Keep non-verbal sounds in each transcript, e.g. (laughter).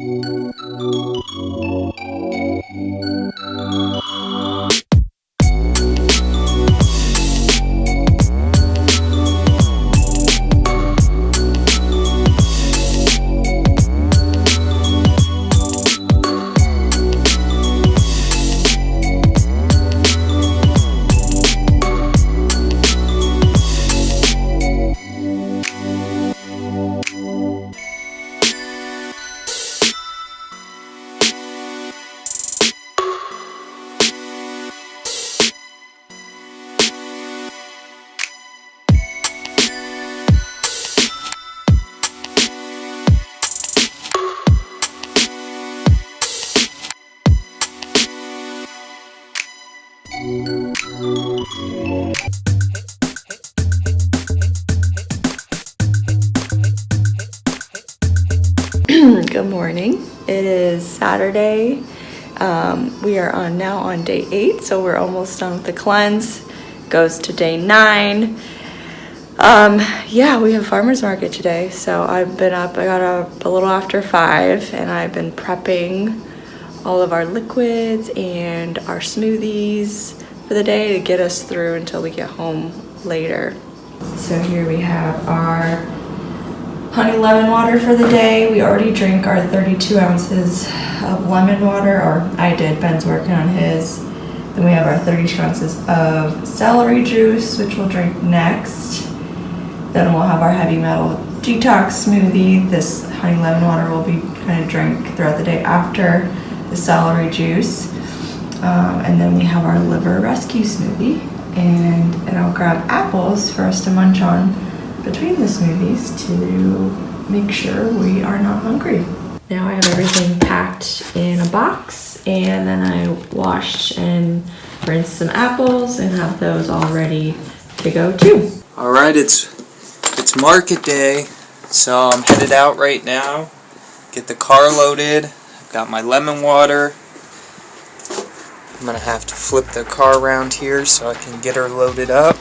Good is Saturday. Um, we are on now on day eight, so we're almost done with the cleanse. Goes to day nine. Um, yeah, we have farmers market today, so I've been up. I got up a little after five, and I've been prepping all of our liquids and our smoothies for the day to get us through until we get home later. So here we have our honey lemon water for the day. We already drank our 32 ounces of lemon water, or I did, Ben's working on his. Then we have our 32 ounces of celery juice, which we'll drink next. Then we'll have our heavy metal detox smoothie. This honey lemon water will be kind of drink throughout the day after the celery juice. Um, and then we have our liver rescue smoothie. And, and I'll grab apples for us to munch on between the smoothies to make sure we are not hungry. Now I have everything packed in a box and then I washed and rinsed some apples and have those all ready to go too. All right, it's it's market day, so I'm headed out right now. Get the car loaded. I've got my lemon water. I'm gonna have to flip the car around here so I can get her loaded up.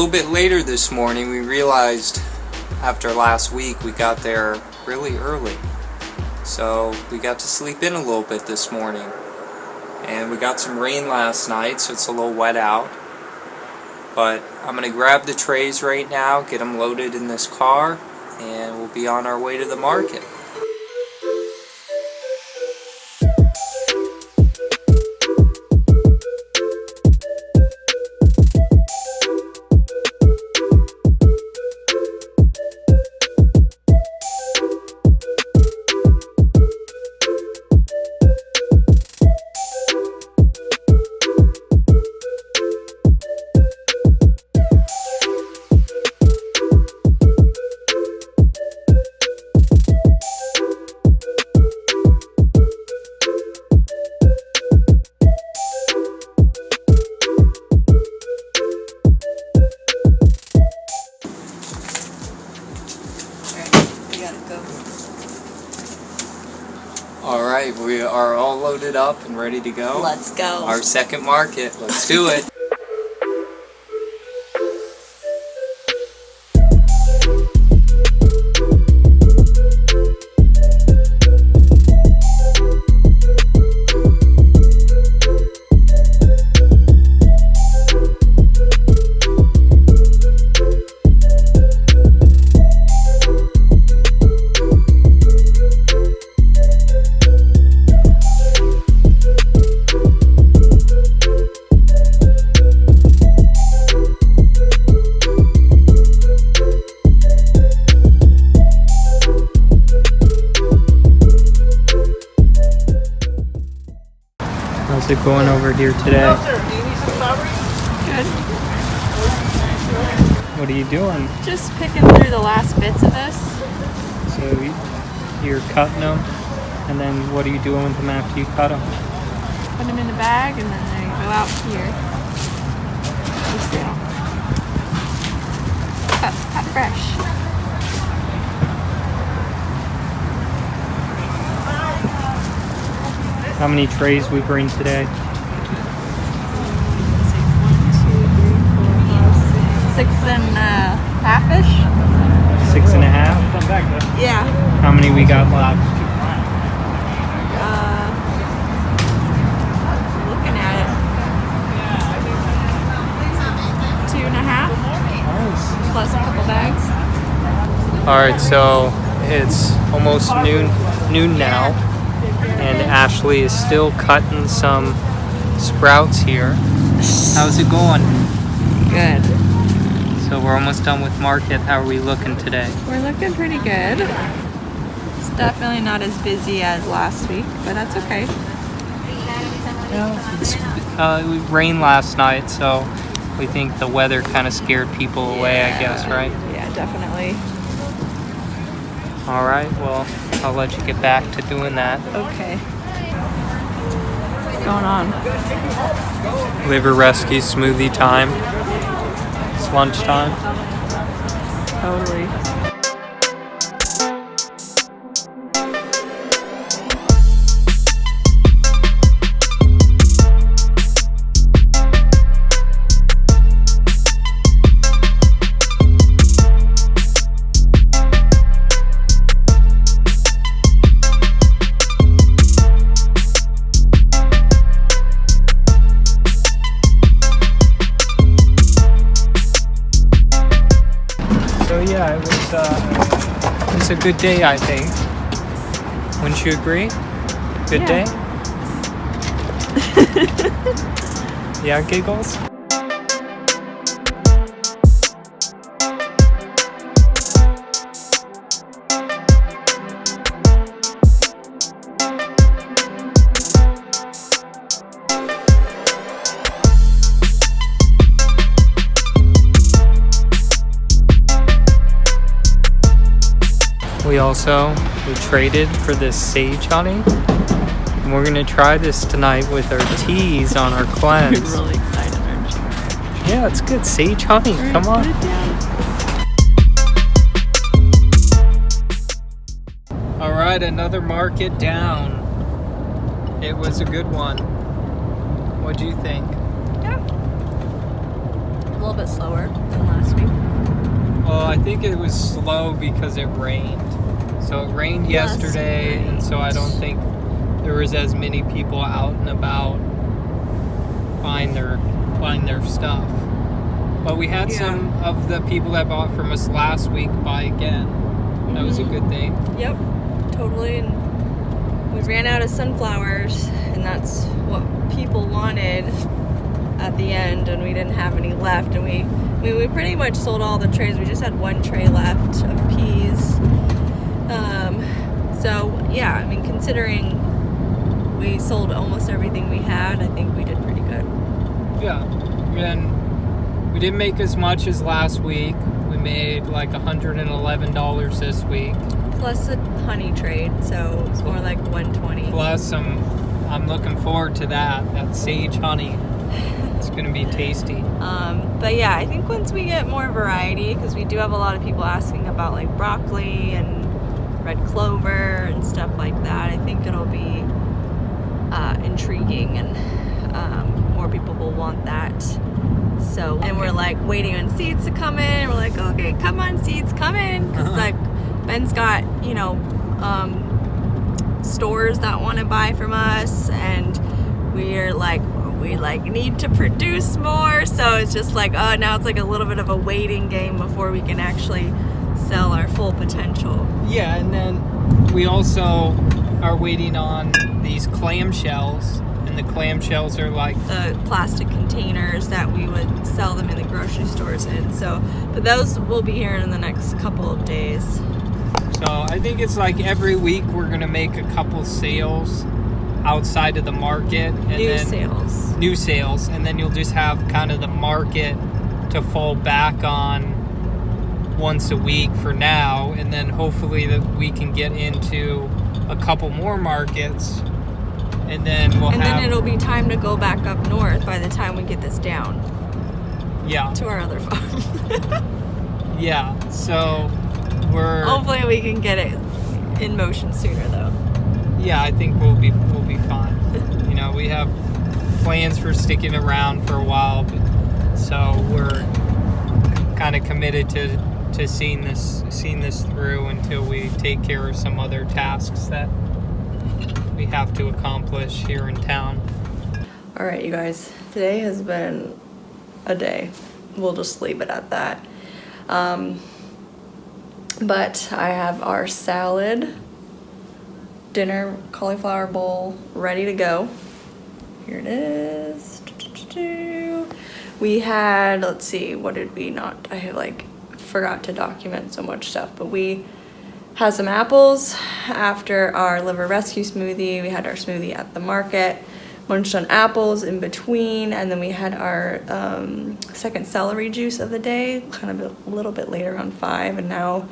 Little bit later this morning. We realized after last week we got there really early. So we got to sleep in a little bit this morning. And we got some rain last night, so it's a little wet out. But I'm going to grab the trays right now, get them loaded in this car, and we'll be on our way to the market. Loaded up and ready to go. Let's go. Our second market. Let's do it. How's it going over here today? Good. What are you doing? Just picking through the last bits of this. So you- you're cutting them, and then what are you doing with them after you cut them? Put them in the bag and then they go out here. Cut, cut fresh. How many trays we bring today. Six and a half-ish? Six and a half. Yeah. How many we got left? Uh, looking at it. Two and a half, plus a couple bags. All right, so it's almost noon noon now, and Ashley is still cutting some sprouts here. How's it going? Good. So we're almost done with market. How are we looking today? We're looking pretty good. It's definitely not as busy as last week, but that's okay. It's, uh, it rained last night, so we think the weather kind of scared people away. I guess, right? Yeah, definitely. All right. Well, I'll let you get back to doing that. Okay. What's going on? Liver rescue smoothie time. It's lunchtime. Totally. A good day, I think. Wouldn't you agree? Good Yeah. day. (laughs) yeah, giggles. We also we traded for this sage honey. And we're gonna try this tonight with our teas on our cleanse. You're (laughs) really excited, aren't you? Yeah, it's good. Sage honey. Come on. Put it down. All right, another market down. It was a good one. What do you think? Yeah. A little bit slower than last week. Well, I think it was slow because it rained. So it rained yesterday, and so I don't think there was as many people out and about buying their buying their stuff. But we had Yeah. some of the people that bought from us last week buy again. That was a Mm-hmm. good thing. Yep, totally. And we ran out of sunflowers, and that's what people wanted at the end, and we didn't have any left. And we, we, we pretty much sold all the trays. We just had one tray left of peas. Um, so, yeah, I mean, considering we sold almost everything we had, I think we did pretty good. Yeah. And we didn't make as much as last week. We made like $111 this week. Plus a honey trade, so it's more like 120. Plus some I'm looking forward to that. That sage honey. It's gonna be tasty. Um, but yeah, I think once we get more variety, because we do have a lot of people asking about like broccoli and red clover and stuff like that, I think it'll be uh, intriguing and um, more people will want that. So, and we're like waiting on seeds to come in. We're like, okay, come on, seeds, come in. Because Uh-huh. like Ben's got, you know, um, stores that want to buy from us and we're like we like need to produce more so it's just like oh now it's like a little bit of a waiting game before we can actually sell our full potential Yeah, and then we also are waiting on these clamshells, and the clamshells are like the plastic containers that we would sell them in the grocery stores in so but those will be here in the next couple of days so. I think it's like every week we're gonna make a couple sales outside of the market, and new then sales new sales, and then you'll just have kind of the market to fall back on once a week for now, and then hopefully that we can get into a couple more markets, and then we'll and then it'll be time to go back up north by the time we get this down yeah to our other farm (laughs) yeah. So we're hopefully we can get it in motion sooner though yeah, I think we'll be we'll be fine. You know, we have plans for sticking around for a while, but, so we're kind of committed to to seeing this seeing this through until we take care of some other tasks that we have to accomplish here in town. All right, you guys, today has been a day. We'll just leave it at that. Um, but I have our salad, dinner cauliflower bowl ready to go. Here it is. We had, let's see, what did we not? I had like forgot to document so much stuff, but we had some apples after our liver rescue smoothie. We had our smoothie at the market, munched on apples in between, and then we had our um, second celery juice of the day, kind of a little bit later on five, and now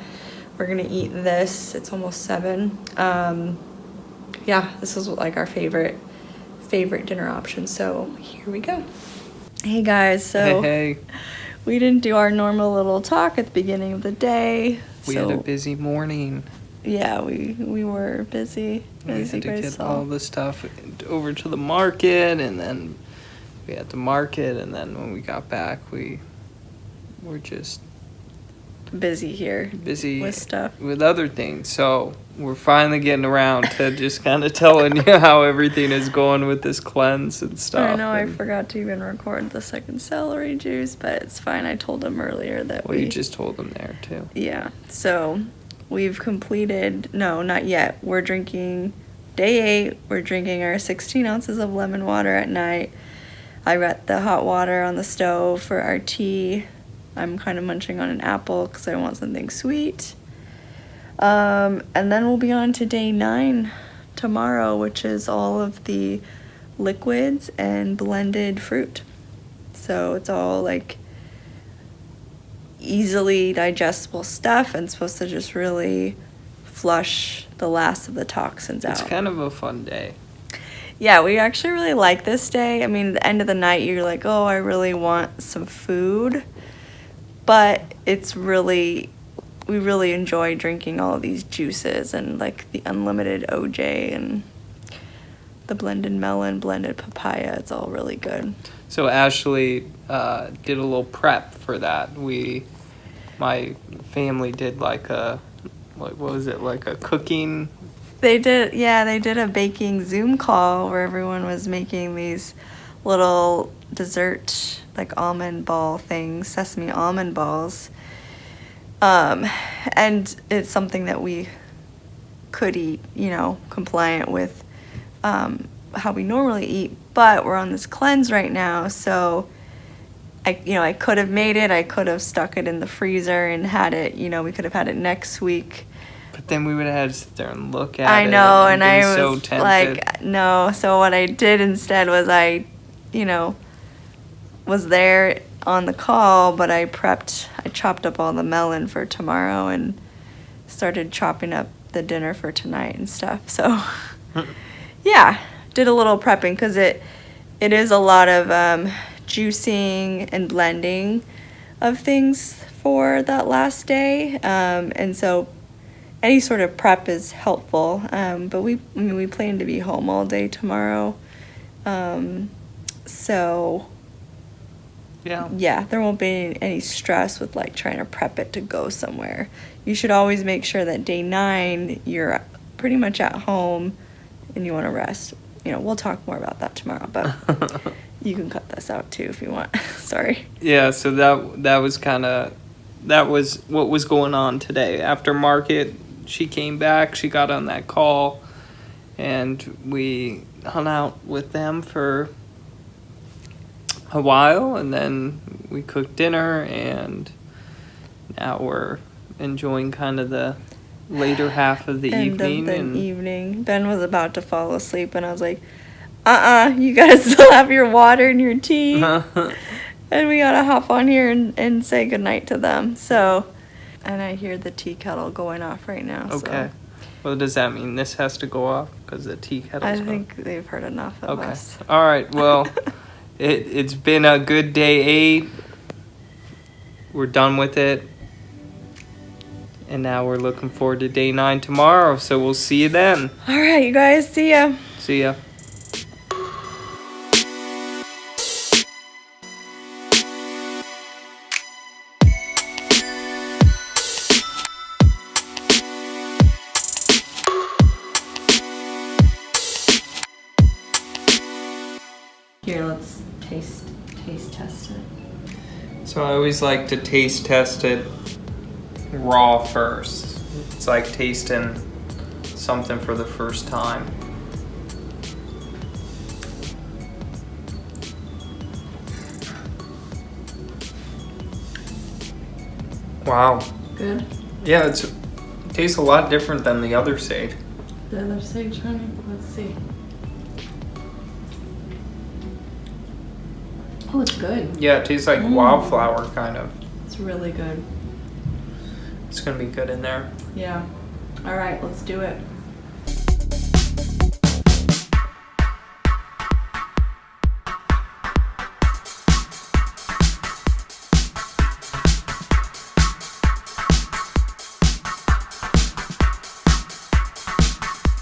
we're gonna eat this. It's almost seven. Um, yeah, this is like our favorite favorite dinner option. So here we go. Hey guys, so hey, hey. We didn't do our normal little talk at the beginning of the day. we so had a busy morning. yeah, we we were busy. We had to get all the stuff over to the market, and then we had the market, and then when we got back, we were just busy here busy with stuff. with other things. So we're finally getting around to just kind of telling you how everything is going with this cleanse and stuff. I know I forgot to even record the second celery juice, but it's fine. I told them earlier that Well, we you just told them there too. Yeah. So we've completed, no, not yet. We're drinking day eight. We're drinking our 16 ounces of lemon water at night. I got the hot water on the stove for our tea. I'm kind of munching on an apple because I want something sweet. Um, and then we'll be on to day nine tomorrow, which is all of the liquids and blended fruit. So it's all like easily digestible stuff and supposed to just really flush the last of the toxins It's out. It's kind of a fun day. yeah, we actually really like this day. I mean, the end of the night, you're like, oh, I really want some food. But it's really, we really enjoy drinking all of these juices and like the unlimited OJ and the blended melon, blended papaya. It's all really good. So Ashley uh, did a little prep for that. We, my family did like a, like what was it, like a cooking They did, yeah, they did a baking Zoom call where everyone was making these little dessert, like almond ball things, sesame almond balls. Um, and it's something that we could eat, you know, compliant with um, how we normally eat, but we're on this cleanse right now, so I, you know, I could have made it, I could have stuck it in the freezer and had it, you know, we could have had it next week. But then we would have had to sit there and look at I it. I know, and be I was tempted. like, no. So what I did instead was I, you know, was there on the call, but I prepped, I chopped up all the melon for tomorrow and started chopping up the dinner for tonight and stuff. So, (laughs) yeah, did a little prepping because it, it is a lot of um, juicing and blending of things for that last day, um, and so any sort of prep is helpful. Um, but we, I mean, we plan to be home all day tomorrow. Um, so yeah. yeah, there won't be any, any stress with like trying to prep it to go somewhere. You should always make sure that day nine you're pretty much at home and you want to rest. You know, we'll talk more about that tomorrow, but (laughs) you can cut this out too if you want. (laughs) Sorry. yeah. So that that was kind of that was what was going on today. After market, she came back. She got on that call, and we hung out with them for a while, and then we cooked dinner, and now we're enjoying kind of the later half of the End evening. of the and evening. Ben was about to fall asleep, and I was like, "Uh, uh you guys (laughs) still have your water and your tea." (laughs) and we gotta hop on here and, and say goodnight to them. So, and I hear the tea kettle going off right now. okay. So Well, does that mean this has to go off because the tea kettle's I think they've heard enough of Okay. us. All right. Well, (laughs) it it's been a good day eight. We're done with it. And now we're looking forward to day nine tomorrow. So we'll see you then. All right, you guys, see ya. See ya. Here, let's taste taste test it. So I always like to taste test it raw first. It's like tasting something for the first time. Wow. Good. Yeah, it's it tastes a lot different than the other sage. The other sage, honey. Let's see. Oh, it's good. Yeah, it tastes like Mm. wildflower kind of. It's really good. It's gonna be good in there. Yeah. All right, let's do it.